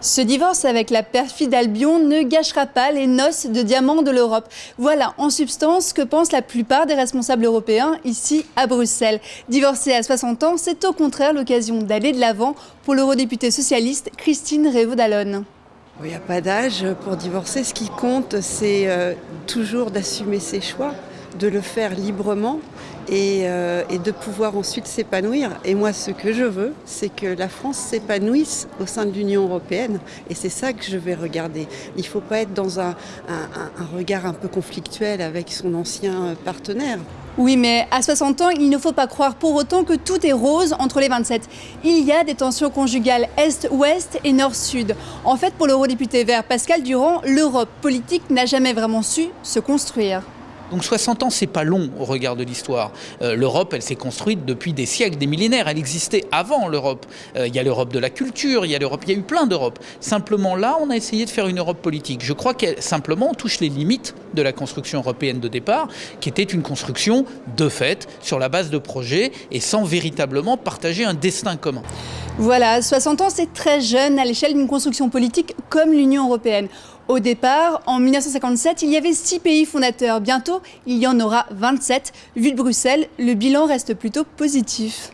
Ce divorce avec la perfide Albion ne gâchera pas les noces de diamants de l'Europe. Voilà en substance ce que pensent la plupart des responsables européens ici à Bruxelles. Divorcer à 60 ans, c'est au contraire l'occasion d'aller de l'avant pour l'eurodéputée socialiste Christine Révaud-Dallon. Il n'y a pas d'âge pour divorcer. Ce qui compte, c'est euh, toujours d'assumer ses choix, de le faire librement euh, et, de pouvoir ensuite s'épanouir. Et moi, ce que je veux, c'est que la France s'épanouisse au sein de l'Union européenne. Et c'est ça que je vais regarder. Il ne faut pas être dans un, regard un peu conflictuel avec son ancien partenaire. Oui, mais à 60 ans, il ne faut pas croire pour autant que tout est rose entre les 27. Il y a des tensions conjugales Est-Ouest et Nord-Sud. En fait, pour l'eurodéputé vert Pascal Durand, l'Europe politique n'a jamais vraiment su se construire. Donc 60 ans, c'est pas long au regard de l'histoire. Euh, L'Europe, elle s'est construite depuis des siècles, des millénaires. Elle existait avant l'Europe. Euh, il y a l'Europe de la culture, il y a l'Europe, il y a eu plein d'Europe. Simplement là, on a essayé de faire une Europe politique. Je crois qu'elle simplement touche les limites de la construction européenne de départ, qui était une construction de fait sur la base de projets et sans véritablement partager un destin commun. Voilà, 60 ans, c'est très jeune à l'échelle d'une construction politique comme l'Union européenne. Au départ, en 1957, il y avait six pays fondateurs. Bientôt, il y en aura 27. Vu de Bruxelles, le bilan reste plutôt positif.